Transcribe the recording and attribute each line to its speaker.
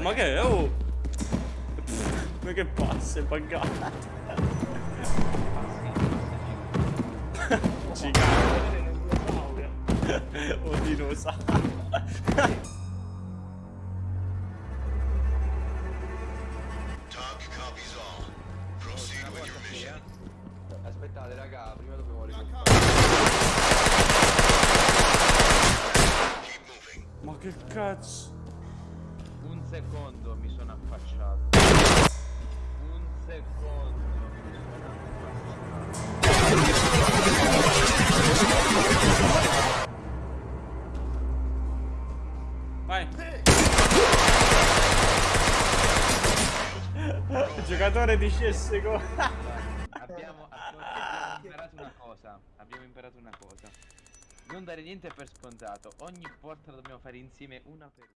Speaker 1: ma che è? Oh! Ma che passa, è buggato. Ci cade. O dinosauro.
Speaker 2: Talk copies all. Proceed with your mission.
Speaker 3: Aspettate raga, prima dobbiamo
Speaker 2: moving.
Speaker 1: Ma che cazzo?
Speaker 4: Un secondo mi sono affacciato. Un secondo mi sono affacciato.
Speaker 1: Vai. Giocatore di CSGO.
Speaker 4: Abbiamo, abbiamo imparato una cosa. Abbiamo imparato una cosa. Non dare niente per scontato. Ogni porta la dobbiamo fare insieme una per una.